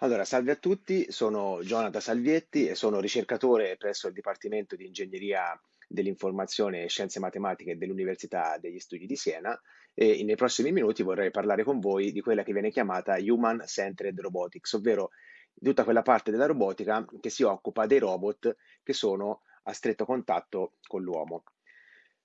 Allora, salve a tutti, sono Jonathan Salvietti e sono ricercatore presso il Dipartimento di Ingegneria dell'Informazione e Scienze Matematiche dell'Università degli Studi di Siena e nei prossimi minuti vorrei parlare con voi di quella che viene chiamata Human Centered Robotics, ovvero tutta quella parte della robotica che si occupa dei robot che sono a stretto contatto con l'uomo.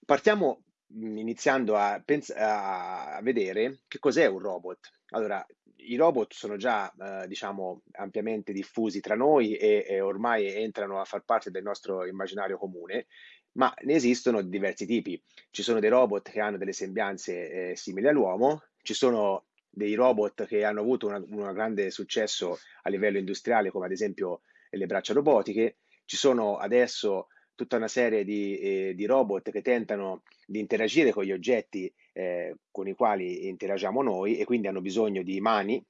Partiamo iniziando a, pens- a vedere che cos'è un robot. Allora, i robot sono già, eh, diciamo, ampiamente diffusi tra noi e, e, ormai entrano a far parte del nostro immaginario comune, ma ne esistono diversi tipi. Ci sono dei robot che hanno delle sembianze eh, simili all'uomo, ci sono dei robot che hanno avuto un grande successo a livello industriale, come ad esempio le braccia robotiche, ci sono adesso tutta una serie di, eh, di robot che tentano di interagire con gli oggetti eh, con i quali interagiamo noi e quindi hanno bisogno di mani,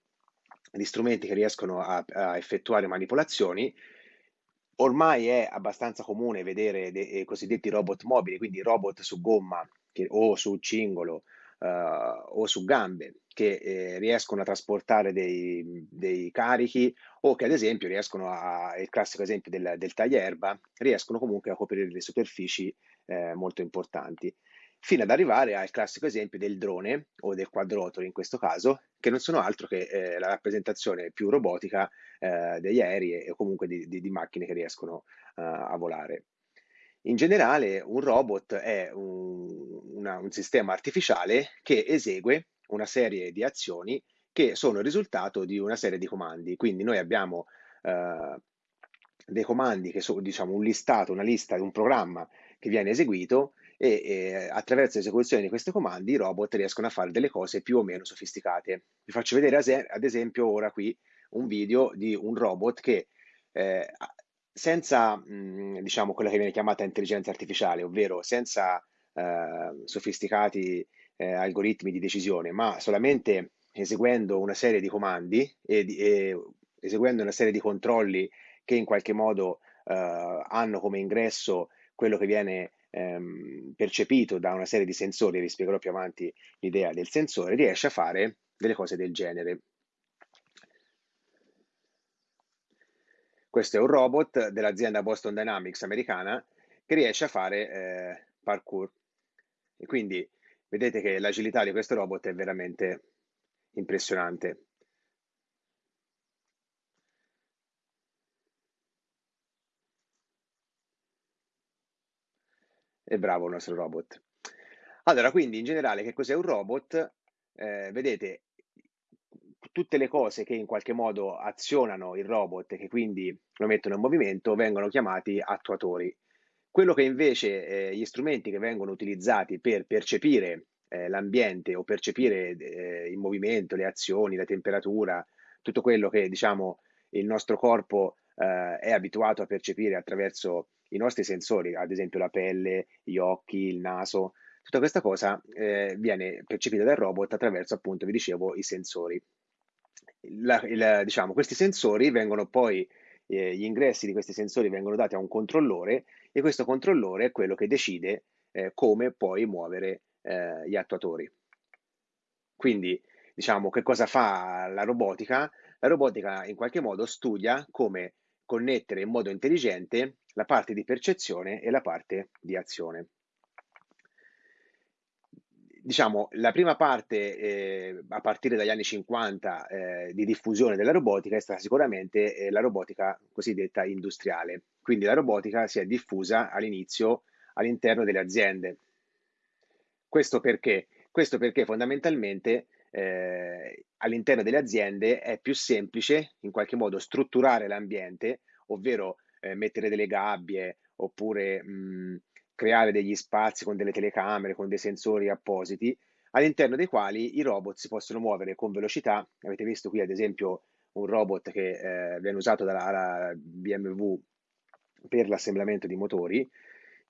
di strumenti che riescono a, a effettuare manipolazioni. Ormai è abbastanza comune vedere dei eh, cosiddetti robot mobili, quindi robot su gomma che, o su cingolo uh, o su gambe che eh, riescono a trasportare dei, dei, carichi o che ad esempio riescono a, il classico esempio del, del taglierba, riescono comunque a coprire delle superfici eh, molto importanti, fino ad arrivare al classico esempio del drone o del quadrotolo in questo caso, che non sono altro che eh, la rappresentazione più robotica eh, degli aerei e comunque di, di, di macchine che riescono uh, a volare. In generale, un robot è un, una, un sistema artificiale che esegue una serie di azioni che sono il risultato di una serie di comandi. Quindi noi abbiamo eh, dei comandi che sono diciamo un listato, una lista, un programma che viene eseguito e, e attraverso l'esecuzione di questi comandi i robot riescono a fare delle cose più o meno sofisticate. Vi faccio vedere ad esempio ora qui un video di un robot che eh, senza, mh, diciamo, quella che viene chiamata intelligenza artificiale, ovvero senza eh, sofisticati eh, algoritmi di decisione, ma solamente eseguendo una serie di comandi e, e, eseguendo una serie di controlli che in qualche modo eh, hanno come ingresso quello che viene ehm, percepito da una serie di sensori, vi spiegherò più avanti l'idea del sensore, riesce a fare delle cose del genere. Questo è un robot dell'azienda Boston Dynamics americana che riesce a fare eh, parkour. E quindi vedete che l'agilità di questo robot è veramente impressionante. È bravo il nostro robot. Allora, quindi in generale che cos'è un robot? Eh, vedete, tutte le cose che in qualche modo azionano il robot e che quindi lo mettono in movimento vengono chiamati attuatori. Quello che invece eh, gli strumenti che vengono utilizzati per percepire eh, l'ambiente o percepire eh, il movimento, le azioni, la temperatura, tutto quello che diciamo il nostro corpo eh, è abituato a percepire attraverso i nostri sensori, ad esempio la pelle, gli occhi, il naso, tutta questa cosa eh, viene percepita dal robot attraverso appunto, vi dicevo, i sensori la, il, diciamo, questi sensori vengono poi, eh, gli ingressi di questi sensori vengono dati a un controllore e questo controllore è quello che decide eh, come poi muovere eh, gli attuatori. Quindi, diciamo, che cosa fa la robotica? La robotica in qualche modo studia come connettere in modo intelligente la parte di percezione e la parte di azione diciamo, la prima parte, eh, a partire dagli anni 50, eh, di diffusione della robotica è stata sicuramente eh, la robotica cosiddetta industriale. Quindi la robotica si è diffusa all'inizio all'interno delle aziende. Questo perché? Questo perché fondamentalmente eh, all'interno delle aziende è più semplice in qualche modo strutturare l'ambiente, ovvero eh, mettere delle gabbie oppure mh, creare degli spazi con delle telecamere, con dei sensori appositi, all'interno dei quali i robot si possono muovere con velocità. Avete visto qui ad esempio un robot che eh, viene usato dalla BMW per l'assemblamento di motori.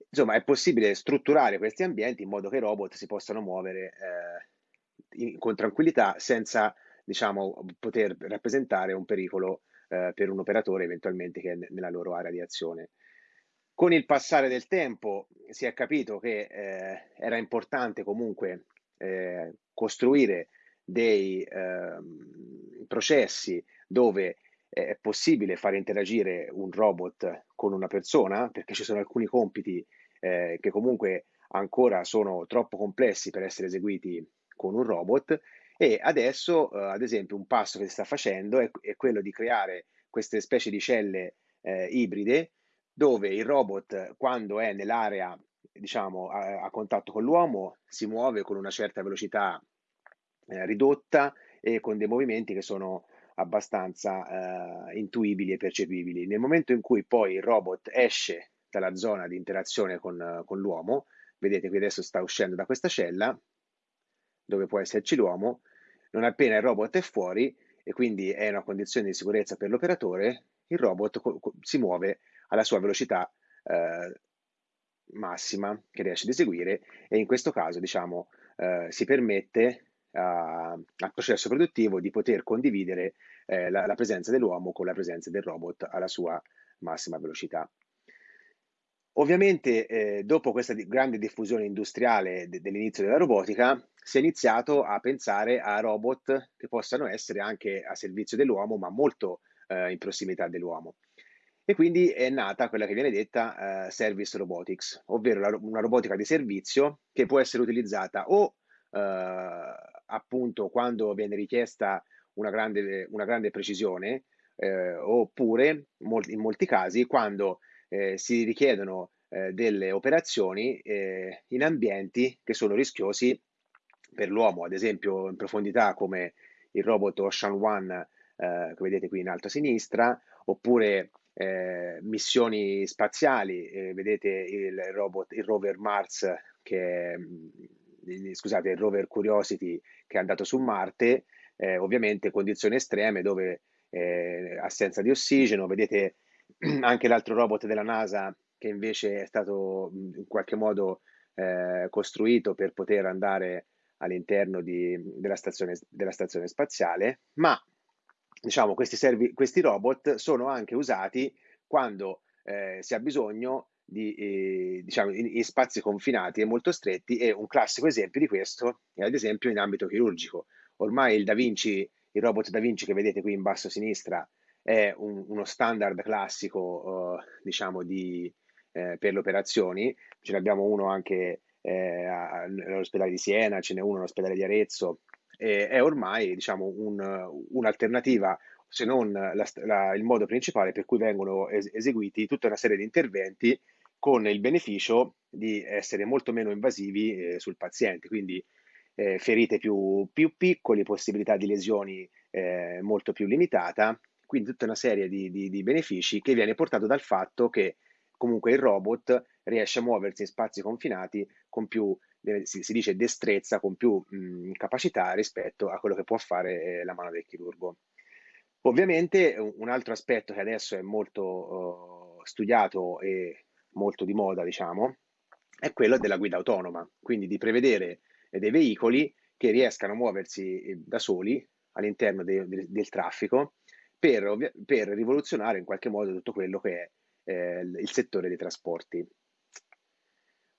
Insomma, è possibile strutturare questi ambienti in modo che i robot si possano muovere eh, in, con tranquillità senza diciamo, poter rappresentare un pericolo eh, per un operatore eventualmente che è nella loro area di azione. Con il passare del tempo si è capito che eh, era importante comunque eh, costruire dei eh, processi dove è possibile fare interagire un robot con una persona, perché ci sono alcuni compiti eh, che comunque ancora sono troppo complessi per essere eseguiti con un robot e adesso, eh, ad esempio, un passo che si sta facendo è, è quello di creare queste specie di celle eh, ibride dove il robot, quando è nell'area, diciamo, a, a, contatto con l'uomo, si muove con una certa velocità eh, ridotta e con dei movimenti che sono abbastanza eh, intuibili e percepibili. Nel momento in cui poi il robot esce dalla zona di interazione con, con l'uomo, vedete qui adesso sta uscendo da questa cella, dove può esserci l'uomo, non appena il robot è fuori e quindi è una condizione di sicurezza per l'operatore, il robot si muove alla sua velocità eh, massima che riesce ad eseguire e in questo caso diciamo, eh, si permette al processo produttivo di poter condividere eh, la, la, presenza dell'uomo con la presenza del robot alla sua massima velocità. Ovviamente, eh, dopo questa di- grande diffusione industriale de- dell'inizio della robotica, si è iniziato a pensare a robot che possano essere anche a servizio dell'uomo, ma molto eh, in prossimità dell'uomo. E quindi è nata quella che viene detta eh, service robotics, ovvero la, una robotica di servizio che può essere utilizzata o eh, appunto quando viene richiesta una grande, una grande precisione, eh, oppure in molti casi quando eh, si richiedono eh, delle operazioni eh, in ambienti che sono rischiosi per l'uomo, ad esempio in profondità come il robot Ocean One eh, che vedete qui in alto a sinistra, oppure eh, missioni spaziali, eh, vedete il robot, il rover Mars che mm, scusate, il rover Curiosity che è andato su Marte, ovviamente condizioni estreme dove assenza di ossigeno, vedete anche l'altro robot della NASA che invece è stato in qualche modo eh, costruito per poter andare all'interno di, della, stazione, della, stazione, spaziale, ma diciamo, questi, servi, questi robot sono anche usati quando eh, si ha bisogno di, eh, diciamo, in, in, spazi confinati e molto stretti e un classico esempio di questo è ad esempio in ambito chirurgico. Ormai il Da Vinci, il robot Da Vinci che vedete qui in basso a sinistra è un, uno standard classico, uh, diciamo, di, eh, per le operazioni. Ce ne abbiamo uno anche eh, all'ospedale di Siena, ce n'è uno all'ospedale di Arezzo. E è ormai, diciamo, un, un'alternativa se non la, la, il modo principale per cui vengono es- eseguiti tutta una serie di interventi con il beneficio di essere molto meno invasivi eh, sul paziente, quindi eh, ferite più, più piccole, possibilità di lesioni eh, molto più limitata quindi tutta una serie di, di, di benefici che viene portato dal fatto che comunque il robot riesce a muoversi in spazi confinati con più, si, dice, destrezza, con più mh, capacità rispetto a quello che può fare eh, la mano del chirurgo. Ovviamente un altro aspetto che adesso è molto uh, studiato e molto di moda, diciamo, è quello della guida autonoma, quindi di prevedere dei veicoli che riescano a muoversi eh, da soli all'interno de, de, del traffico per, per, rivoluzionare in qualche modo tutto quello che è eh, il settore dei trasporti.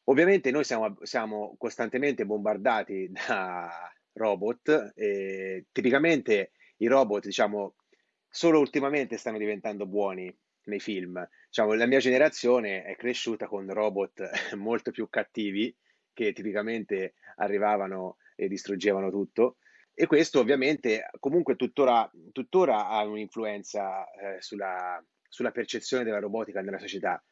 Ovviamente noi siamo, siamo costantemente bombardati da robot e tipicamente i robot, diciamo, solo ultimamente stanno diventando buoni nei film. Diciamo, la mia generazione è cresciuta con robot molto più cattivi che tipicamente arrivavano e distruggevano tutto e questo ovviamente comunque tuttora, tuttora ha un'influenza eh, sulla, sulla, percezione della robotica nella società.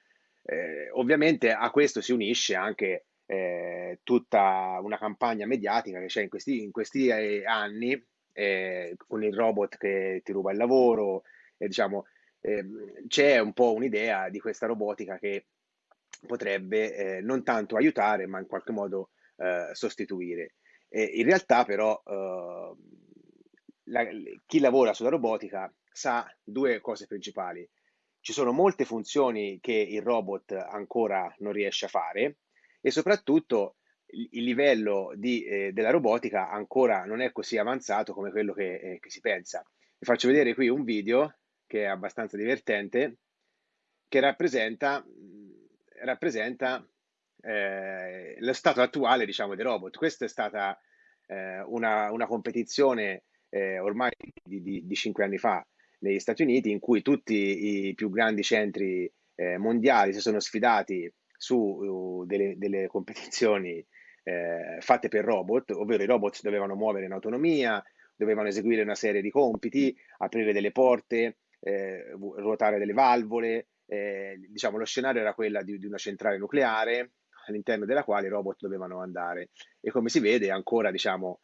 Eh, ovviamente a questo si unisce anche eh, tutta una campagna mediatica che c'è in questi, in questi eh, anni eh, con il robot che ti ruba il lavoro, e diciamo, ehm, c'è un po' un'idea di questa robotica che potrebbe eh, non tanto aiutare ma in qualche modo sostituire. Eh, in realtà però eh, la, chi lavora sulla robotica sa due cose principali. Ci sono molte funzioni che il robot ancora non riesce a fare e soprattutto il, livello di, eh, della robotica ancora non è così avanzato come quello che, eh, che si pensa. Vi faccio vedere qui un video che è abbastanza divertente che rappresenta, rappresenta eh, lo stato attuale diciamo, dei robot. Questa è stata eh, una, una, competizione eh, ormai di, di, di, cinque anni fa negli Stati Uniti, in cui tutti i più grandi centri eh, mondiali si sono sfidati su uh, delle, delle, competizioni eh, fatte per robot, ovvero i robot dovevano muovere in autonomia, dovevano eseguire una serie di compiti, aprire delle porte, eh, ruotare delle valvole. Eh, diciamo, lo scenario era quello di, di una centrale nucleare all'interno della quale i robot dovevano andare. E come si vede, ancora diciamo,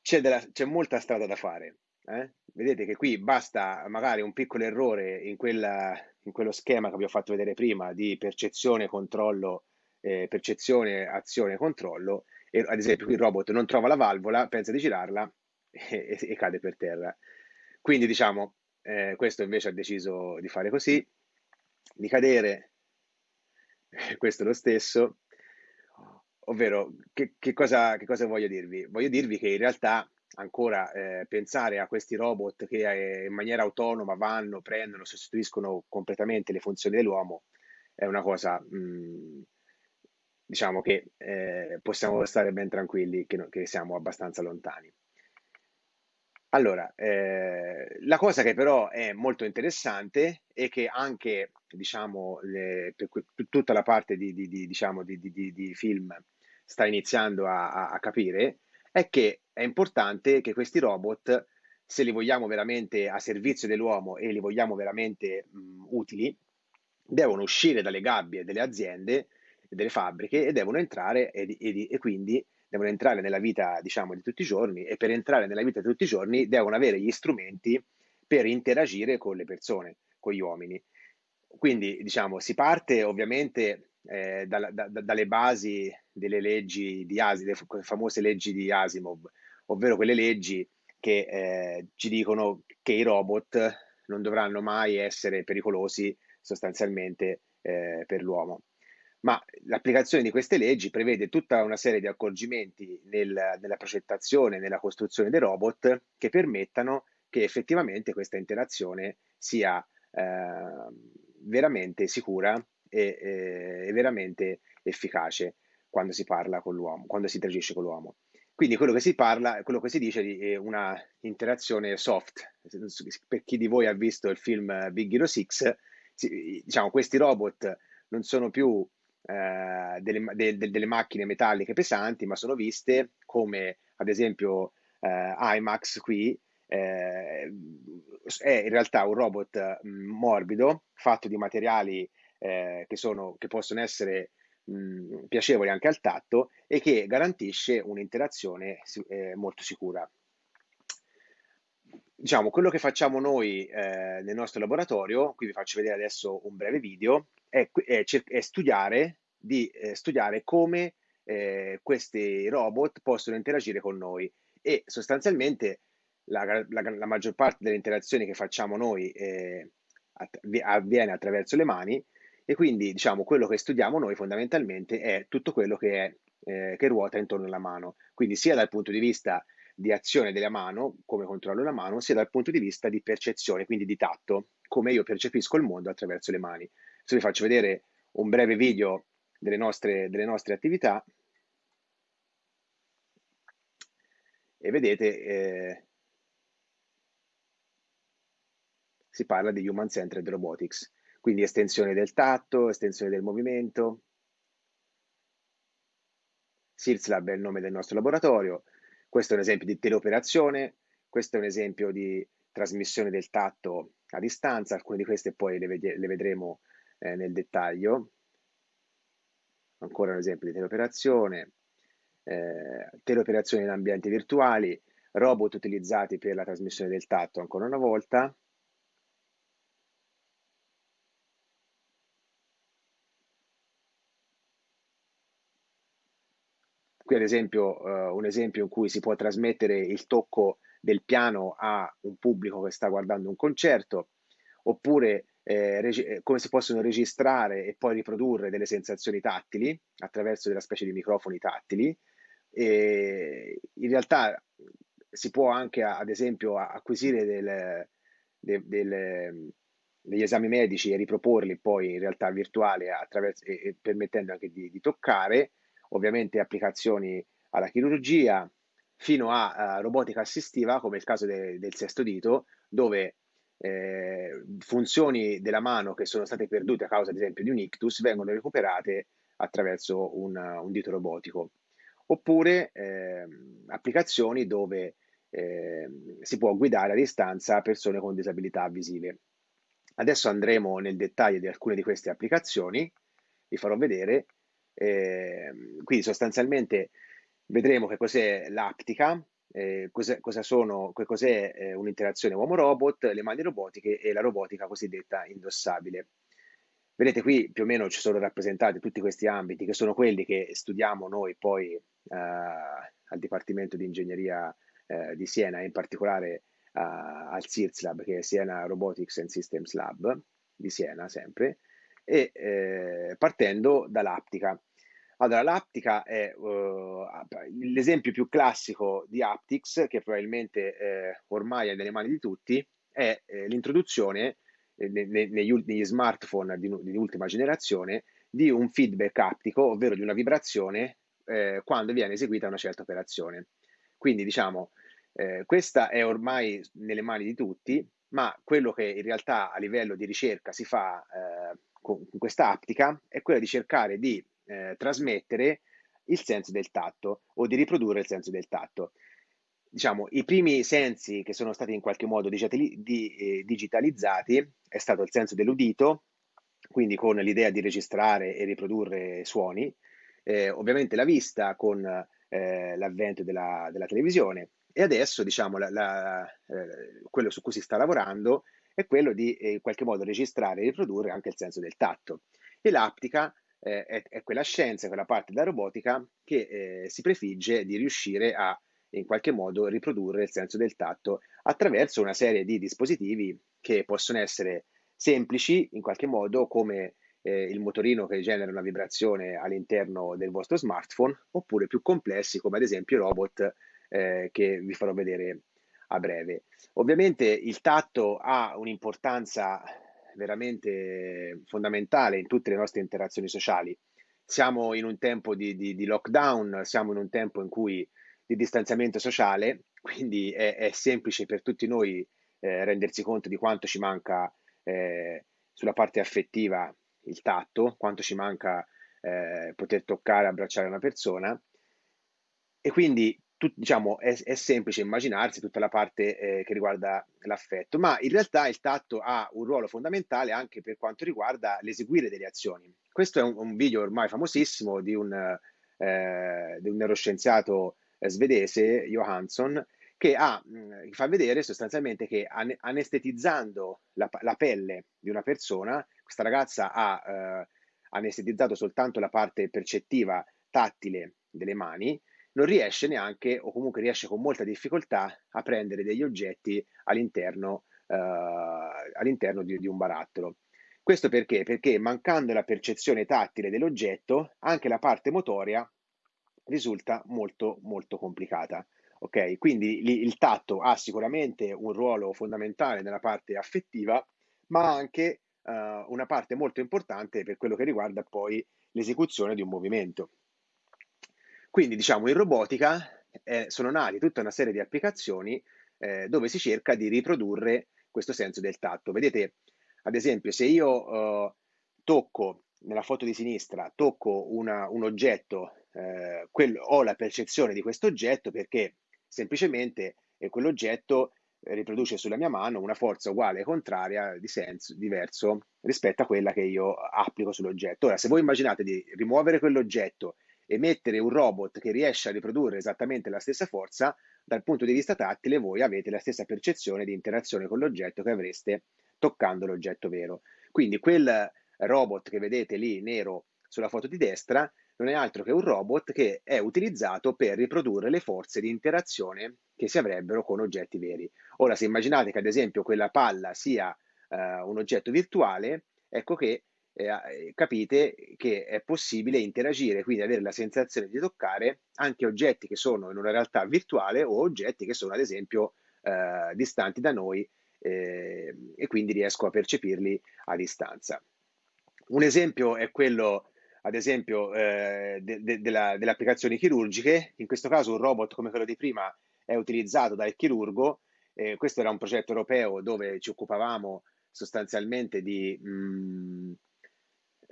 c'è, della, c'è molta strada da fare. Eh? Vedete che qui basta magari un piccolo errore in, quella, in quello schema che vi ho fatto vedere prima di percezione, controllo, eh, percezione, azione, controllo. E, ad esempio, qui il robot non trova la valvola, pensa di girarla e, e, e cade per terra. Quindi, diciamo, eh, questo invece ha deciso di fare così, di cadere, questo è lo stesso. Ovvero, che, che, cosa, che cosa voglio dirvi? Voglio dirvi che in realtà ancora eh, pensare a questi robot che eh, in maniera autonoma vanno, prendono, sostituiscono completamente le funzioni dell'uomo è una cosa, mh, mm, diciamo che eh, possiamo stare ben tranquilli che, no, che, siamo abbastanza lontani. Allora, eh, la cosa che però è molto interessante è che anche, diciamo, le, per, per tutta la parte di, di, di, diciamo, di film sta iniziando a, a, a capire è che è importante che questi robot, se li vogliamo veramente a servizio dell'uomo e li vogliamo veramente mh, utili, devono uscire dalle gabbie delle aziende, delle fabbriche e devono entrare e, e, e quindi devono entrare nella vita, diciamo, di tutti i giorni e per entrare nella vita di tutti i giorni devono avere gli strumenti per interagire con le persone, con gli uomini. Quindi, diciamo, si parte ovviamente eh, da, da, dalle basi delle leggi di Asimov, le famose leggi di Asimov, ovvero quelle leggi che eh, ci dicono che i robot non dovranno mai essere pericolosi sostanzialmente eh, per l'uomo. Ma l'applicazione di queste leggi prevede tutta una serie di accorgimenti nel, nella progettazione, nella costruzione dei robot che permettano che effettivamente questa interazione sia eh, veramente sicura e, e, veramente efficace quando si parla con l'uomo, quando si interagisce con l'uomo. Quindi quello che si parla, quello che si dice è una interazione soft. Per chi di voi ha visto il film Big Hero 6, diciamo, questi robot non sono più eh, delle, de, de, delle, macchine metalliche pesanti, ma sono viste come ad esempio eh, IMAX qui, eh, è in realtà un robot mm, morbido fatto di materiali eh, che, sono, che, possono essere mh, piacevoli anche al tatto e che garantisce un'interazione eh, molto sicura. Diciamo, quello che facciamo noi eh, nel nostro laboratorio, qui vi faccio vedere adesso un breve video, è, è, è studiare, di, eh, studiare come eh, questi robot possono interagire con noi e sostanzialmente la, la, la maggior parte delle interazioni che facciamo noi eh, avviene attraverso le mani e quindi, diciamo, quello che studiamo noi fondamentalmente è tutto quello che, è, eh, che ruota intorno alla mano. Quindi sia dal punto di vista di azione della mano, come controllo la mano, sia dal punto di vista di percezione, quindi di tatto, come io percepisco il mondo attraverso le mani. Adesso vi faccio vedere un breve video delle nostre, delle nostre attività e vedete eh, si parla di Human Centered Robotics quindi estensione del tatto, estensione del movimento. SIRSLab è il nome del nostro laboratorio, questo è un esempio di teleoperazione, questo è un esempio di trasmissione del tatto a distanza, alcune di queste poi le, ved le vedremo eh, nel dettaglio. Ancora un esempio di teleoperazione, eh, teleoperazione in ambienti virtuali, robot utilizzati per la trasmissione del tatto ancora una volta, Qui ad esempio uh, un esempio in cui si può trasmettere il tocco del piano a un pubblico che sta guardando un concerto, oppure eh, reg- come si possono registrare e poi riprodurre delle sensazioni tattili attraverso della specie di microfoni tattili. E in realtà si può anche, ad esempio, acquisire del, del, del, degli esami medici e riproporli poi in realtà virtuale attraverso, e, e permettendo anche di, di toccare ovviamente applicazioni alla chirurgia, fino a uh, robotica assistiva, come il caso de- del sesto dito, dove eh, funzioni della mano che sono state perdute a causa, ad esempio, di un ictus vengono recuperate attraverso un, un dito robotico. Oppure eh, applicazioni dove eh, si può guidare a distanza persone con disabilità visive. Adesso andremo nel dettaglio di alcune di queste applicazioni, vi farò vedere. Eh, quindi sostanzialmente vedremo che cos'è l'aptica, eh, cos'è, eh, un'interazione uomo-robot, le mani robotiche e la robotica cosiddetta indossabile. Vedete qui più o meno ci sono rappresentati tutti questi ambiti che sono quelli che studiamo noi poi eh, al Dipartimento di Ingegneria eh, di Siena, in particolare al CIRS Lab, che è Siena Robotics and Systems Lab di Siena sempre, e eh, partendo dall'aptica. Allora, l'aptica è uh, l'esempio più classico di Aptics, che probabilmente eh, ormai è nelle mani di tutti, è eh, l'introduzione eh, ne, ne, negli, negli, smartphone di, di, ultima generazione di un feedback aptico, ovvero di una vibrazione eh, quando viene eseguita una certa operazione. Quindi, diciamo, eh, questa è ormai nelle mani di tutti, ma quello che in realtà a livello di ricerca si fa eh, con questa aptica è quello di cercare di eh, trasmettere il senso del tatto o di riprodurre il senso del tatto. Diciamo, i primi sensi che sono stati in qualche modo digitali- di, eh, digitalizzati è stato il senso dell'udito, quindi con l'idea di registrare e riprodurre suoni, eh, ovviamente la vista con eh, l'avvento della, della, televisione e adesso diciamo, la, la, eh, quello su cui si sta lavorando è quello di eh, in qualche modo registrare e riprodurre anche il senso del tatto. E l'aptica eh, è, è, quella scienza, quella parte della robotica che eh, si prefigge di riuscire a in qualche modo riprodurre il senso del tatto attraverso una serie di dispositivi che possono essere semplici in qualche modo come eh, il motorino che genera una vibrazione all'interno del vostro smartphone oppure più complessi come ad esempio i robot eh, che vi farò vedere a breve. Ovviamente il tatto ha un'importanza veramente fondamentale in tutte le nostre interazioni sociali. Siamo in un tempo di, di, di lockdown, siamo in un tempo in cui di distanziamento sociale, quindi è, è semplice per tutti noi eh, rendersi conto di quanto ci manca eh, sulla parte affettiva il tatto, quanto ci manca eh, poter toccare, abbracciare una persona. E quindi tut, diciamo, è, è, semplice immaginarsi tutta la parte eh, che riguarda l'affetto, ma in realtà il tatto ha un ruolo fondamentale anche per quanto riguarda l'eseguire delle azioni. Questo è un, un video ormai famosissimo di un, eh, di un neuroscienziato eh, svedese, Johansson, che, ha, mh, mm, fa vedere sostanzialmente che an- anestetizzando la, la, pelle di una persona, questa ragazza ha eh, anestetizzato soltanto la parte percettiva tattile delle mani, non riesce neanche, o comunque riesce con molta difficoltà, a prendere degli oggetti all'interno, eh, all'interno di, di un barattolo. Questo perché? Perché mancando la percezione tattile dell'oggetto, anche la parte motoria risulta molto molto complicata. Ok, quindi il tatto ha sicuramente un ruolo fondamentale nella parte affettiva, ma anche uh, una parte molto importante per quello che riguarda poi l'esecuzione di un movimento. Quindi diciamo in robotica eh, sono nate tutta una serie di applicazioni eh, dove si cerca di riprodurre questo senso del tatto. Vedete, ad esempio, se io eh, tocco nella foto di sinistra, tocco una, un oggetto, eh, quello, ho la percezione di questo oggetto perché semplicemente eh, quell'oggetto riproduce sulla mia mano una forza uguale e contraria di senso diverso rispetto a quella che io applico sull'oggetto. Ora, se voi immaginate di rimuovere quell'oggetto e mettere un robot che riesce a riprodurre esattamente la stessa forza, dal punto di vista tattile voi avete la stessa percezione di interazione con l'oggetto che avreste toccando l'oggetto vero. Quindi quel robot che vedete lì nero sulla foto di destra non è altro che un robot che è utilizzato per riprodurre le forze di interazione che si avrebbero con oggetti veri. Ora, se immaginate che ad esempio quella palla sia uh, un oggetto virtuale, ecco che eh, capite che è possibile interagire, quindi avere la sensazione di toccare anche oggetti che sono in una realtà virtuale o oggetti che sono ad esempio eh, distanti da noi eh, e quindi riesco a percepirli a distanza. Un esempio è quello ad esempio eh, de- de- della, delle applicazioni chirurgiche, in questo caso un robot come quello di prima è utilizzato dal chirurgo Eh, questo era un progetto europeo dove ci occupavamo sostanzialmente di mh, mm,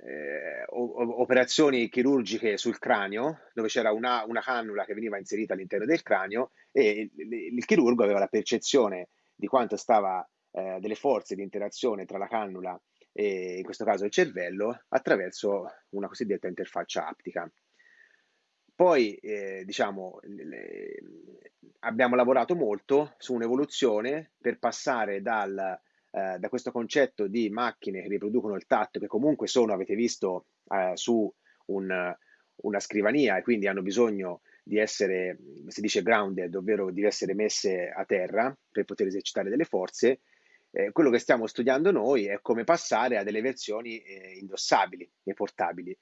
eh, operazioni chirurgiche sul cranio, dove c'era una, una, cannula che veniva inserita all'interno del cranio e il, il chirurgo aveva la percezione di quanto stava eh, delle forze di interazione tra la cannula e in questo caso il cervello attraverso una cosiddetta interfaccia aptica. Poi, eh, diciamo, le, abbiamo lavorato molto su un'evoluzione per passare dal, eh, da questo concetto di macchine che riproducono il tatto, che comunque sono, avete visto, eh, su un, una scrivania e quindi hanno bisogno di essere, si dice grounded, ovvero di essere messe a terra per poter esercitare delle forze, eh, quello che stiamo studiando noi è come passare a delle versioni eh, indossabili e portabili.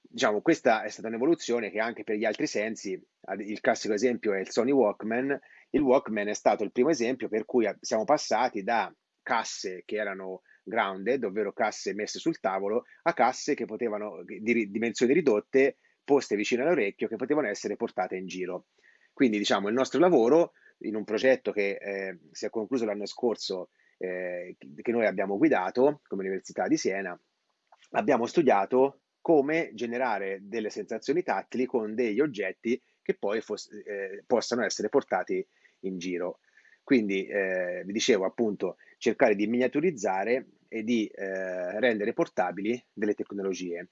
Diciamo, questa è stata un'evoluzione che anche per gli altri sensi, il classico esempio è il Sony Walkman, il Walkman è stato il primo esempio per cui siamo passati da casse che erano grounded, ovvero casse messe sul tavolo, a casse che potevano, di dimensioni ridotte, poste vicino all'orecchio, che potevano essere portate in giro. Quindi, diciamo, il nostro lavoro in un progetto che eh, si è concluso l'anno scorso, eh, che noi abbiamo guidato come Università di Siena, abbiamo studiato come generare delle sensazioni tattili con degli oggetti che poi eh, possano essere portati in giro. Quindi, eh, vi dicevo appunto, cercare di miniaturizzare e di eh, rendere portabili delle tecnologie.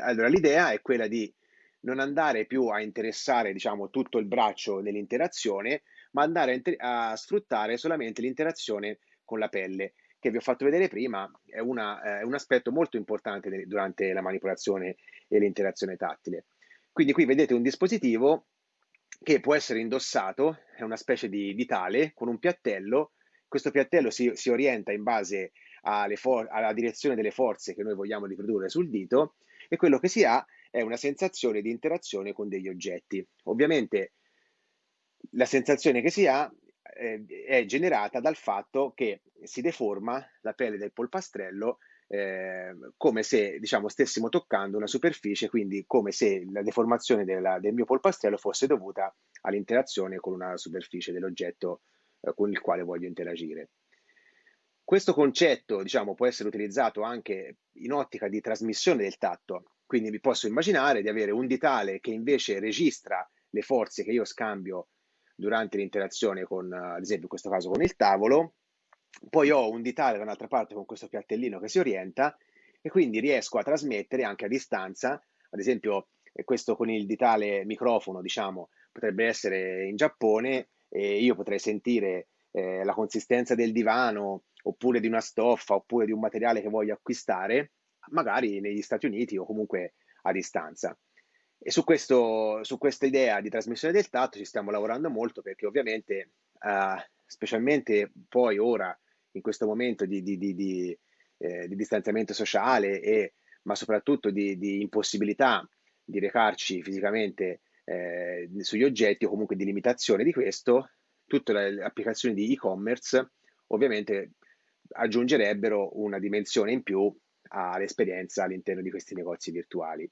Allora, l'idea è quella di non andare più a interessare, diciamo, tutto il braccio nell'interazione, ma andare a, a sfruttare solamente l'interazione con la pelle, che vi ho fatto vedere prima, è, una, è un aspetto molto importante durante la manipolazione e l'interazione tattile. Quindi qui vedete un dispositivo che può essere indossato, è una specie di vitale con un piattello. Questo piattello si, si orienta in base alla direzione delle forze che noi vogliamo riprodurre sul dito e quello che si ha è una sensazione di interazione con degli oggetti. Ovviamente la sensazione che si ha eh, è generata dal fatto che si deforma la pelle del polpastrello eh, come se diciamo, stessimo toccando una superficie, quindi come se la deformazione della, del mio polpastrello fosse dovuta all'interazione con una superficie dell'oggetto eh, con il quale voglio interagire. Questo concetto diciamo, può essere utilizzato anche in ottica di trasmissione del tatto, quindi vi posso immaginare di avere un ditale che invece registra le forze che io scambio durante l'interazione con, ad esempio in questo caso con il tavolo, poi ho un ditale da un'altra parte con questo piattellino che si orienta e quindi riesco a trasmettere anche a distanza, ad esempio eh, questo con il ditale microfono, diciamo, potrebbe essere in Giappone e io potrei sentire eh, la consistenza del divano oppure di una stoffa oppure di un materiale che voglio acquistare, magari negli Stati Uniti o comunque a distanza. E su, questo, su questa idea di trasmissione del tatto ci stiamo lavorando molto perché ovviamente eh, specialmente poi ora, in questo momento di, di, di, eh, di distanziamento sociale, e, ma soprattutto di, impossibilità di recarci fisicamente eh, sugli oggetti o comunque di limitazione di questo, tutte le applicazioni di e-commerce ovviamente aggiungerebbero una dimensione in più all'esperienza all'interno di questi negozi virtuali.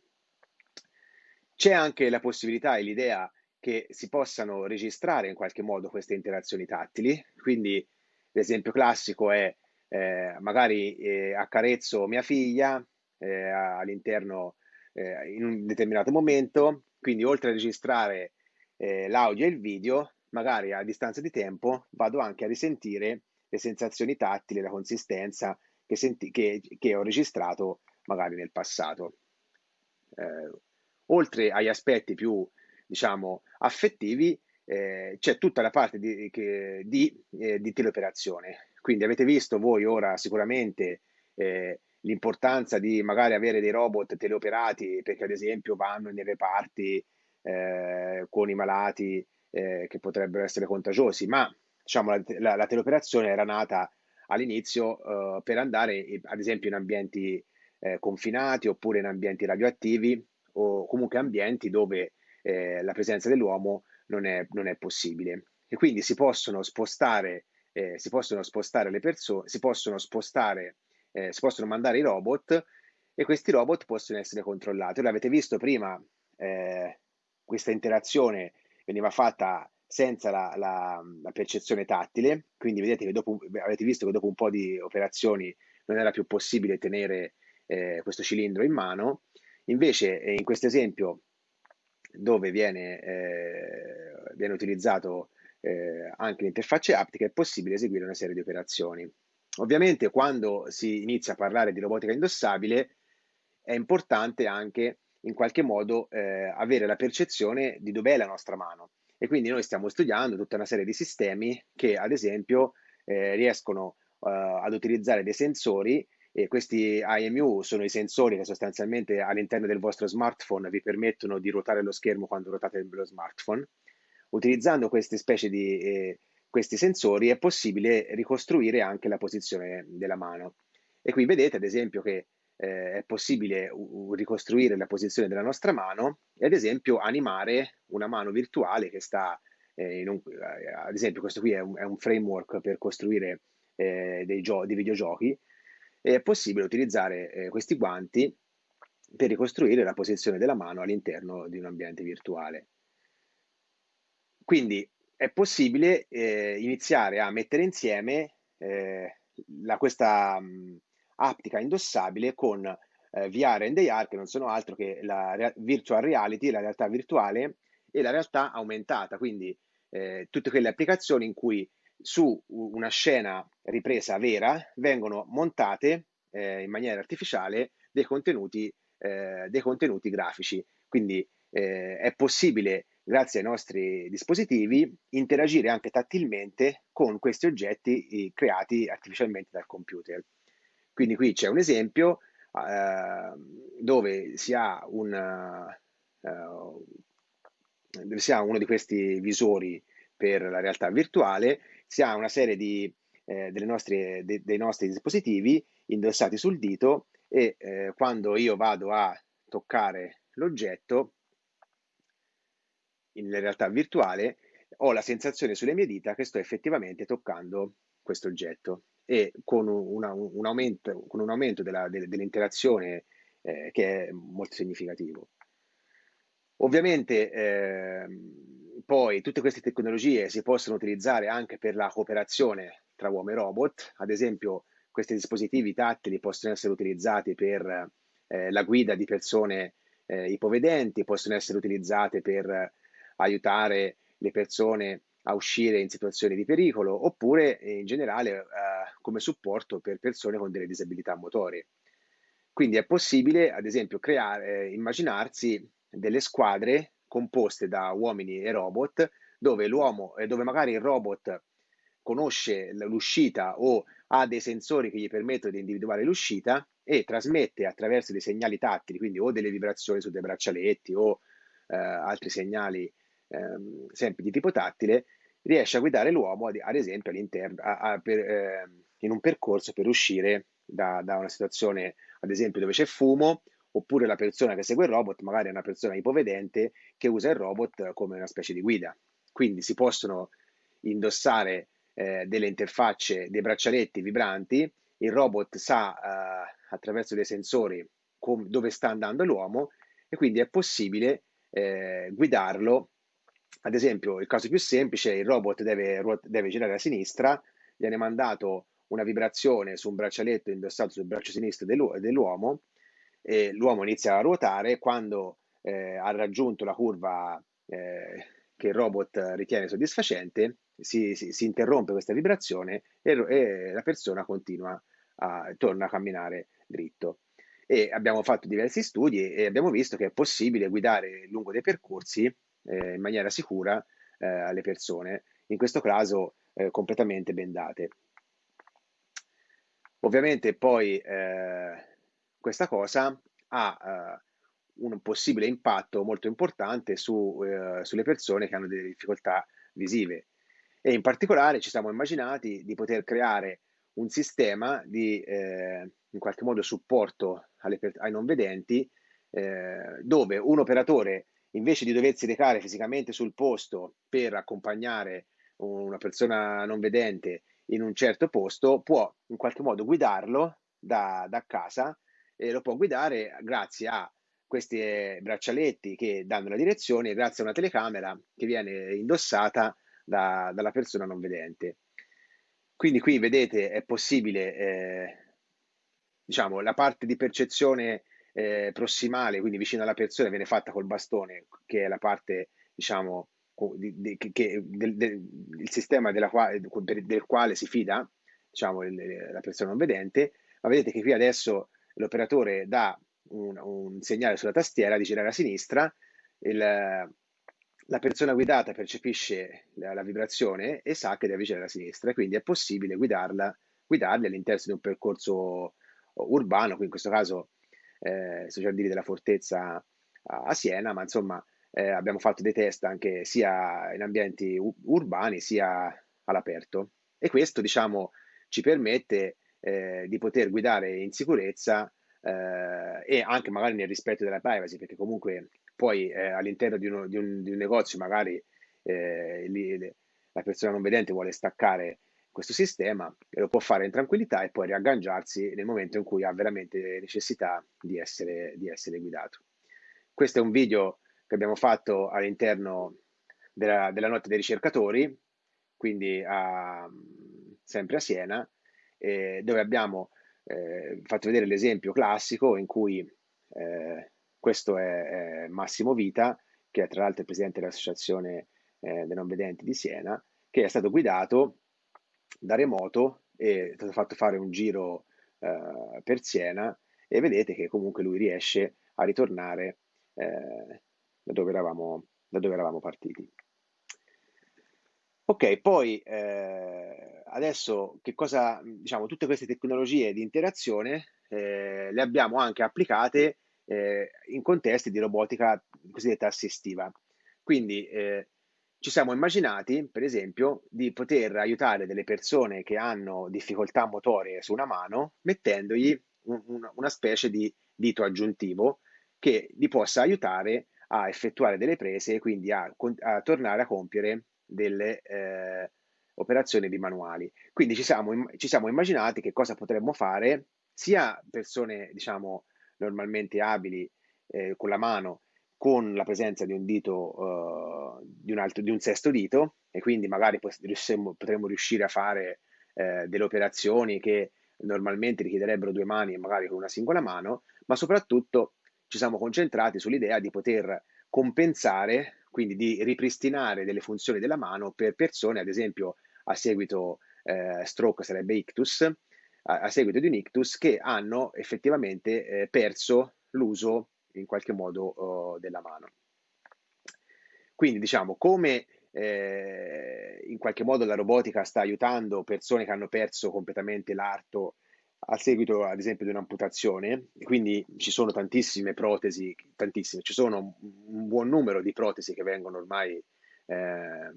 C'è anche la possibilità e l'idea che si possano registrare in qualche modo queste interazioni tattili. Quindi l'esempio classico è eh, magari eh, accarezzo mia figlia eh, all'interno eh, in un determinato momento, quindi oltre a registrare eh, l'audio e il video, magari a distanza di tempo vado anche a risentire le sensazioni tattili, la consistenza che, senti- che, che ho registrato magari nel passato. Eh, oltre agli aspetti più diciamo, affettivi, eh, c'è tutta la parte di, che, di, eh, di, teleoperazione. Quindi avete visto voi ora sicuramente eh, l'importanza di magari avere dei robot teleoperati perché ad esempio vanno nei reparti eh, con i malati eh, che potrebbero essere contagiosi, ma diciamo, la, la, la teleoperazione era nata all'inizio uh, per andare ad esempio in ambienti eh, confinati oppure in ambienti radioattivi o comunque ambienti dove eh, la presenza dell'uomo non è, non è, possibile. E quindi si possono spostare, eh, si possono spostare le persone, si possono spostare, eh, si possono mandare i robot e questi robot possono essere controllati. Ora avete visto prima eh, questa interazione veniva fatta senza la, la, la, percezione tattile, quindi vedete che dopo, avete visto che dopo un po' di operazioni non era più possibile tenere eh, questo cilindro in mano, invece eh, in questo esempio dove viene, eh, viene utilizzato eh, anche l'interfaccia aptica è possibile eseguire una serie di operazioni. Ovviamente quando si inizia a parlare di robotica indossabile è importante anche in qualche modo eh, avere la percezione di dov'è la nostra mano e quindi noi stiamo studiando tutta una serie di sistemi che ad esempio eh, riescono uh, ad utilizzare dei sensori e questi IMU sono i sensori che sostanzialmente all'interno del vostro smartphone vi permettono di ruotare lo schermo quando ruotate lo smartphone. Utilizzando queste specie di eh, questi sensori è possibile ricostruire anche la posizione della mano. E qui vedete ad esempio che eh, è possibile uh, ricostruire la posizione della nostra mano e ad esempio animare una mano virtuale che sta eh, un, eh, ad esempio questo qui è un, è un framework per costruire eh, dei, gio- dei, videogiochi e è possibile utilizzare eh, questi guanti per ricostruire la posizione della mano all'interno di un ambiente virtuale. Quindi è possibile eh, iniziare a mettere insieme la, questa mh, aptica indossabile con eh, VR and AR che non sono altro che la re- virtual reality, la realtà virtuale e la realtà aumentata, quindi eh, tutte quelle applicazioni in cui su una scena ripresa vera vengono montate eh, in maniera artificiale dei contenuti, eh, dei contenuti grafici. Quindi eh, è possibile, grazie ai nostri dispositivi, interagire anche tattilmente con questi oggetti creati artificialmente dal computer. Quindi qui c'è un esempio eh, dove si ha, un, dove si ha uno di questi visori per la realtà virtuale, si ha una serie di, eh, nostre, de, dei nostri dispositivi indossati sul dito e eh, quando io vado a toccare l'oggetto in realtà virtuale ho la sensazione sulle mie dita che sto effettivamente toccando questo oggetto e con, una, un, aumento, con un aumento della, de, dell'interazione eh, che è molto significativo. Ovviamente eh, poi tutte queste tecnologie si possono utilizzare anche per la cooperazione tra uomo e robot, ad esempio questi dispositivi tattili possono essere utilizzati per eh, la guida di persone eh, ipovedenti, possono essere utilizzate per aiutare le persone a uscire in situazioni di pericolo oppure in generale eh, come supporto per persone con delle disabilità motorie. Quindi è possibile, ad esempio, creare, eh, immaginarsi delle squadre composte da uomini e robot, dove l'uomo, eh, dove magari il robot conosce l'uscita o ha dei sensori che gli permettono di individuare l'uscita e trasmette attraverso dei segnali tattili, quindi o delle vibrazioni su dei braccialetti o eh, altri segnali ehm, sempre di tipo tattile, riesce a guidare l'uomo, ad, ad esempio, a, a, per, eh, in un percorso per uscire da, da, una situazione, ad esempio, dove c'è fumo, oppure la persona che segue il robot magari è una persona ipovedente che usa il robot come una specie di guida. Quindi si possono indossare eh, delle interfacce, dei braccialetti vibranti, il robot sa eh, attraverso dei sensori com- dove sta andando l'uomo e quindi è possibile eh, guidarlo ad esempio, il caso più semplice, il robot deve, deve girare a sinistra, viene mandato una vibrazione su un braccialetto indossato sul braccio sinistro dell'uomo e l'uomo inizia a ruotare quando eh, ha raggiunto la curva eh, che il robot ritiene soddisfacente, si, si, si interrompe questa vibrazione e, e, la persona continua a, torna a camminare dritto. E abbiamo fatto diversi studi e abbiamo visto che è possibile guidare lungo dei percorsi eh, in maniera sicura eh, alle persone, in questo caso eh, completamente bendate. Ovviamente poi eh, questa cosa ha eh, un possibile impatto molto importante su, eh, sulle persone che hanno delle difficoltà visive e in particolare ci siamo immaginati di poter creare un sistema di eh, in qualche modo supporto alle, ai non vedenti eh, dove un operatore invece di doversi recare fisicamente sul posto per accompagnare una persona non vedente in un certo posto, può in qualche modo guidarlo da, da casa e lo può guidare grazie a questi eh, braccialetti che danno la direzione grazie a una telecamera che viene indossata da, dalla persona non vedente. Quindi qui vedete è possibile, eh, diciamo, la parte di percezione eh, prossimale, quindi vicino alla persona, viene fatta col bastone, che è la parte, diciamo, di, di, che, del, del, il sistema quale, del quale si fida, diciamo, il, la persona non vedente, ma vedete che qui adesso l'operatore dà un, un segnale sulla tastiera di girare a sinistra, il, la persona guidata percepisce la, la, vibrazione e sa che deve girare a sinistra, quindi è possibile guidarla, guidarli all'interno di un percorso urbano, qui in questo caso eh, sui giardini della fortezza a, Siena, ma insomma eh, abbiamo fatto dei test anche sia in ambienti urbani sia all'aperto. E questo diciamo ci permette eh, di poter guidare in sicurezza eh, e anche magari nel rispetto della privacy, perché comunque poi eh, all'interno di, uno, di, un, di, un, negozio magari eh, lì, la persona non vedente vuole staccare questo sistema e lo può fare in tranquillità e poi riagganciarsi nel momento in cui ha veramente necessità di essere, di essere guidato. Questo è un video che abbiamo fatto all'interno della, della notte dei ricercatori, quindi a, sempre a Siena, eh, dove abbiamo eh, fatto vedere l'esempio classico in cui eh, questo è, è, Massimo Vita, che è tra l'altro il presidente dell'Associazione eh, dei Non Vedenti di Siena, che è stato guidato da remoto e è stato fatto fare un giro eh, per Siena e vedete che comunque lui riesce a ritornare eh, da, dove eravamo, da dove eravamo partiti. Ok, poi eh, adesso che cosa, diciamo, tutte queste tecnologie di interazione eh, le abbiamo anche applicate eh, in contesti di robotica cosiddetta assistiva. Quindi eh, ci siamo immaginati, per esempio, di poter aiutare delle persone che hanno difficoltà motorie su una mano mettendogli un, un, una specie di dito aggiuntivo che li possa aiutare a effettuare delle prese e quindi a, a tornare a compiere delle eh, operazioni bimanuali. Quindi ci siamo, ci siamo immaginati che cosa potremmo fare sia persone, diciamo, normalmente abili eh, con la mano con la presenza di un dito, uh, di, un altro, di un sesto dito e quindi magari potremmo riuscire a fare eh, delle operazioni che normalmente richiederebbero due mani e magari con una singola mano, ma soprattutto ci siamo concentrati sull'idea di poter compensare quindi di ripristinare delle funzioni della mano per persone, ad esempio a seguito eh, stroke sarebbe ictus, a, a, seguito di un ictus che hanno effettivamente eh, perso l'uso in qualche modo uh, della mano. Quindi diciamo come eh, in qualche modo la robotica sta aiutando persone che hanno perso completamente l'arto a seguito ad esempio di un'amputazione, quindi ci sono tantissime protesi, tantissime, ci sono un buon numero di protesi che vengono ormai eh,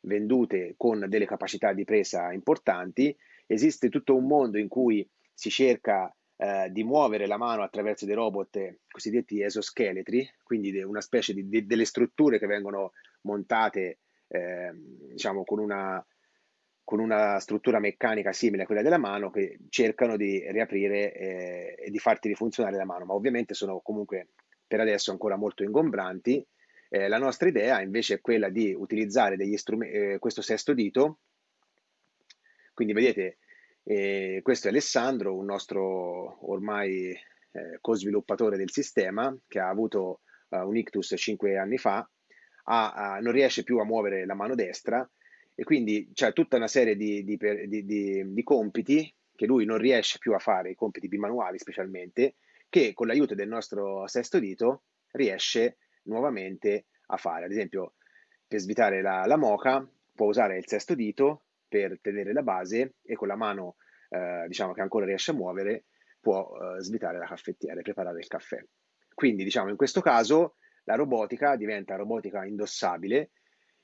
vendute con delle capacità di presa importanti, esiste tutto un mondo in cui si cerca eh, di muovere la mano attraverso dei robot cosiddetti esoscheletri, quindi una specie di, di delle strutture che vengono montate eh, diciamo con una con una struttura meccanica simile a quella della mano che cercano di riaprire eh, e di farti rifunzionare la mano, ma ovviamente sono comunque per adesso ancora molto ingombranti. Eh, la nostra idea invece è quella di utilizzare eh, questo sesto dito, quindi vedete eh, questo è Alessandro, un nostro ormai eh, co-sviluppatore del sistema che ha avuto uh, un ictus 5 anni fa, ha, ha, non riesce più a muovere la mano destra e quindi c'è tutta una serie di, di, di, di, compiti che lui non riesce più a fare, i compiti bimanuali specialmente, che con l'aiuto del nostro sesto dito riesce nuovamente a fare. Ad esempio, per svitare la, la moca può usare il sesto dito per tenere la base e con la mano eh, diciamo che ancora riesce a muovere può eh, svitare la caffettiera e preparare il caffè. Quindi diciamo in questo caso la robotica diventa robotica indossabile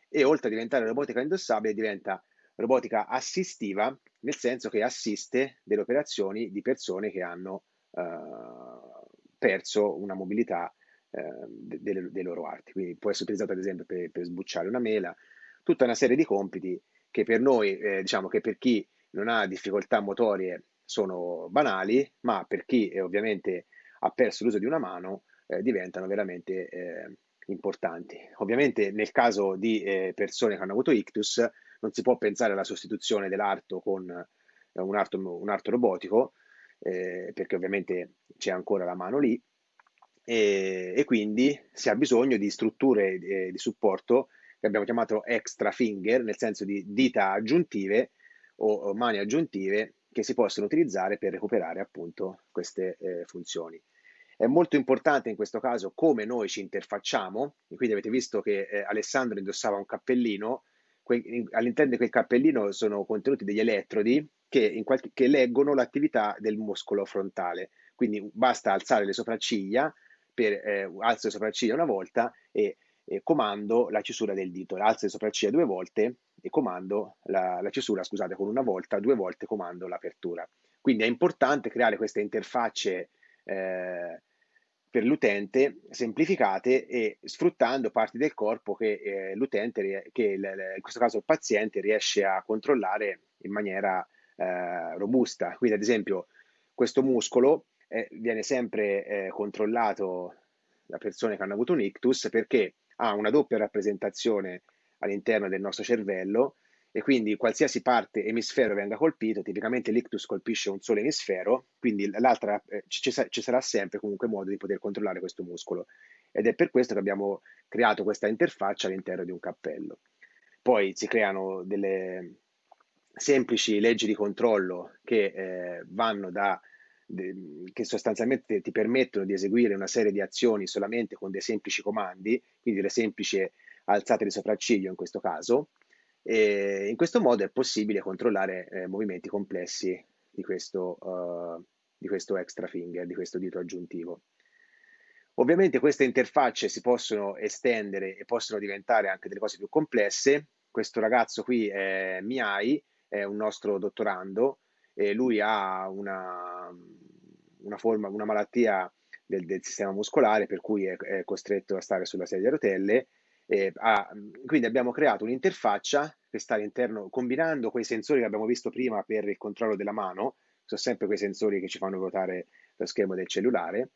e oltre a diventare robotica indossabile diventa robotica assistiva, nel senso che assiste delle operazioni di persone che hanno uh, perso una mobilità uh, dei, loro arti. Quindi può essere utilizzato ad esempio per, per, sbucciare una mela, tutta una serie di compiti che per noi, eh, diciamo che per chi non ha difficoltà motorie sono banali, ma per chi eh, ovviamente ha perso l'uso di una mano eh, diventano veramente eh, importanti. Ovviamente nel caso di eh, persone che hanno avuto ictus non si può pensare alla sostituzione dell'arto con eh, un arto, un arto robotico, eh, perché ovviamente c'è ancora la mano lì, e, e quindi si ha bisogno di strutture di, di supporto che abbiamo chiamato extra finger, nel senso di dita aggiuntive o, mani aggiuntive che si possono utilizzare per recuperare appunto queste eh, funzioni. È molto importante in questo caso come noi ci interfacciamo, quindi avete visto che eh, Alessandro indossava un cappellino, all'interno di quel cappellino sono contenuti degli elettrodi che, qualche- che leggono l'attività del muscolo frontale, quindi basta alzare le sopracciglia, per, eh, alzo le sopracciglia una volta e eh, comando la chiusura del dito, alzo le sopracciglia due volte e comando la, la chiusura, scusate, con una volta, due volte comando l'apertura. Quindi è importante creare queste interfacce eh, per l'utente semplificate e sfruttando parti del corpo che eh, l'utente, che il, in questo caso il paziente, riesce a controllare in maniera eh, robusta. Quindi ad esempio questo muscolo eh, viene sempre eh, controllato da persone che hanno avuto un ictus perché ha una doppia rappresentazione all'interno del nostro cervello e quindi qualsiasi parte emisfero venga colpito, tipicamente l'ictus colpisce un solo emisfero, quindi l'altra eh, ci, ci, sarà sempre comunque modo di poter controllare questo muscolo ed è per questo che abbiamo creato questa interfaccia all'interno di un cappello. Poi si creano delle semplici leggi di controllo che eh, vanno da che sostanzialmente ti permettono di eseguire una serie di azioni solamente con dei semplici comandi, quindi delle semplici alzate di sopracciglio in questo caso. E in questo modo è possibile controllare eh, movimenti complessi di questo, uh, di questo extra finger, di questo dito aggiuntivo. Ovviamente queste interfacce si possono estendere e possono diventare anche delle cose più complesse. Questo ragazzo qui è Miai, è un nostro dottorando, e lui ha una, una, forma, una malattia del, del, sistema muscolare per cui è, è, costretto a stare sulla sedia a rotelle. Ha, quindi abbiamo creato un'interfaccia che sta all'interno, combinando quei sensori che abbiamo visto prima per il controllo della mano, sono sempre quei sensori che ci fanno ruotare lo schermo del cellulare,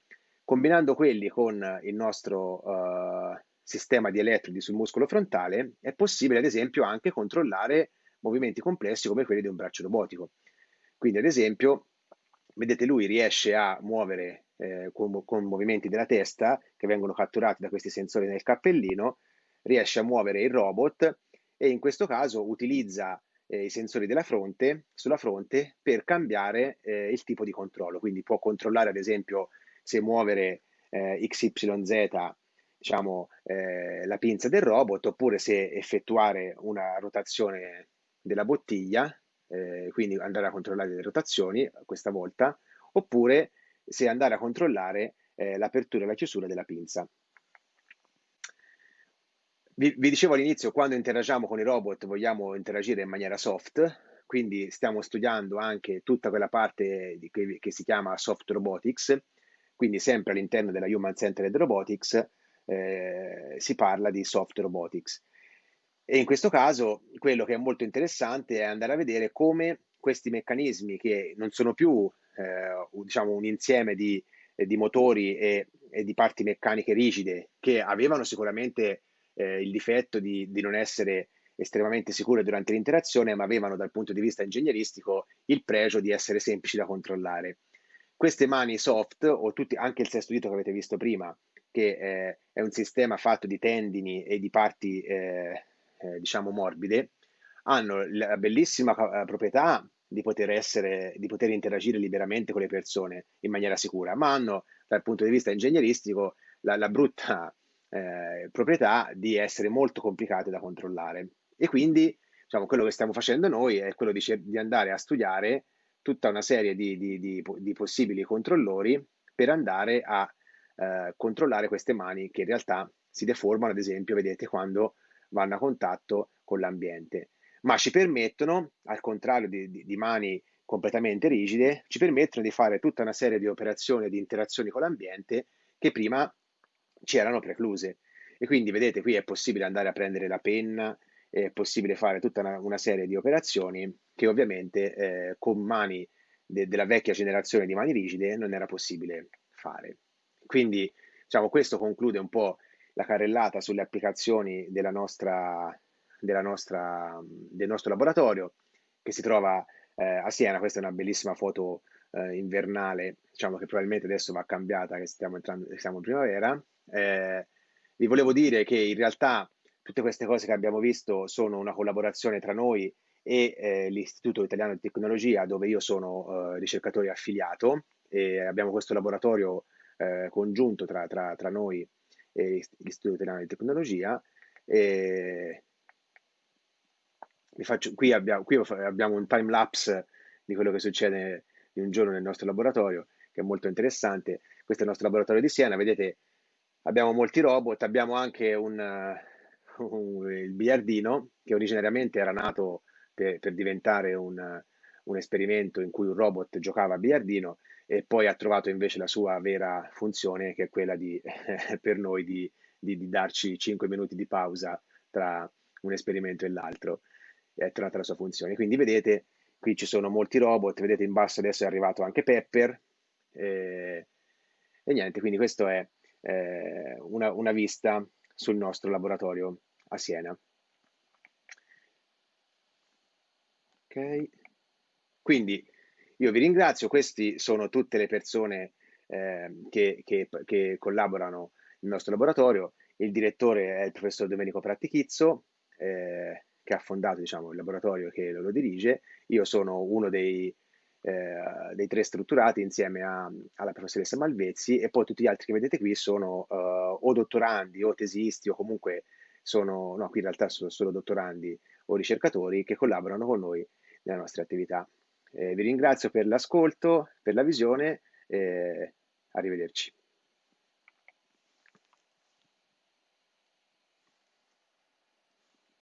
combinando quelli con il nostro uh, sistema di elettrodi sul muscolo frontale, è possibile ad esempio anche controllare movimenti complessi come quelli di un braccio robotico. Quindi, ad esempio, vedete, lui riesce a muovere eh, con, con, movimenti della testa che vengono catturati da questi sensori nel cappellino, riesce a muovere il robot e in questo caso utilizza eh, i sensori della fronte, sulla fronte per cambiare eh, il tipo di controllo. Quindi può controllare, ad esempio, se muovere eh, XYZ diciamo, eh, la pinza del robot oppure se effettuare una rotazione della bottiglia eh, quindi andare a controllare le rotazioni questa volta, oppure se andare a controllare eh, l'apertura e la chiusura della pinza. Vi, vi, dicevo all'inizio, quando interagiamo con i robot vogliamo interagire in maniera soft, quindi stiamo studiando anche tutta quella parte che, che, si chiama soft robotics, quindi sempre all'interno della Human Centered Robotics eh, si parla di soft robotics. E in questo caso quello che è molto interessante è andare a vedere come questi meccanismi che non sono più eh, diciamo, un insieme di, eh, di motori e, e, di parti meccaniche rigide che avevano sicuramente eh, il difetto di, di non essere estremamente sicure durante l'interazione, ma avevano dal punto di vista ingegneristico il pregio di essere semplici da controllare. Queste mani soft, o tutti, anche il sesto dito che avete visto prima, che eh, è un sistema fatto di tendini e di parti eh, eh, diciamo morbide, hanno la bellissima eh, proprietà di poter, essere, di poter interagire liberamente con le persone in maniera sicura, ma hanno dal punto di vista ingegneristico la, la brutta eh, proprietà di essere molto complicate da controllare. E quindi diciamo, quello che stiamo facendo noi è quello di, di andare a studiare tutta una serie di, di, di possibili controllori per andare a eh, controllare queste mani che in realtà si deformano, ad esempio, vedete quando vanno a contatto con l'ambiente, ma ci permettono, al contrario di, di, di mani completamente rigide, ci permettono di fare tutta una serie di operazioni e di interazioni con l'ambiente che prima ci erano precluse. E quindi vedete qui è possibile andare a prendere la penna, è possibile fare tutta una, una serie di operazioni che ovviamente eh, con mani de, della vecchia generazione di mani rigide non era possibile fare. Quindi diciamo, questo conclude un po' la carrellata sulle applicazioni della nostra, della nostra, del nostro laboratorio che si trova eh, a Siena. Questa è una bellissima foto eh, invernale, diciamo che probabilmente adesso va cambiata, che stiamo, entrando, siamo in primavera. Eh, vi volevo dire che in realtà tutte queste cose che abbiamo visto sono una collaborazione tra noi e eh, l'Istituto Italiano di Tecnologia, dove io sono eh, ricercatore affiliato e abbiamo questo laboratorio eh, congiunto tra, tra, tra, noi e l'Istituto Italiano di Tecnologia. E faccio, qui, abbiamo, qui abbiamo un time lapse di quello che succede di un giorno nel nostro laboratorio, che è molto interessante. Questo è il nostro laboratorio di Siena, vedete abbiamo molti robot, abbiamo anche un, un, il biliardino che originariamente era nato per, per diventare un, un, esperimento in cui un robot giocava a biliardino e poi ha trovato invece la sua vera funzione che è quella di, per noi di, di, di darci 5 minuti di pausa tra un esperimento e l'altro. È tornata la sua funzione. Quindi vedete, qui ci sono molti robot, vedete in basso adesso è arrivato anche Pepper. Eh, e niente, quindi questo è eh, una, una vista sul nostro laboratorio a Siena. Ok, quindi io vi ringrazio, queste sono tutte le persone eh, che, che, che, collaborano nel nostro laboratorio. Il direttore è il professor Domenico Prattichizzo, eh, che ha fondato diciamo, il laboratorio che lo dirige. Io sono uno dei eh, dei tre strutturati insieme a, alla professoressa Malvezzi e poi tutti gli altri che vedete qui sono uh, o dottorandi o tesisti o comunque sono, no, qui in realtà sono solo dottorandi o ricercatori che collaborano con noi nelle nostre attività. Eh, vi ringrazio per l'ascolto, per la visione e arrivederci.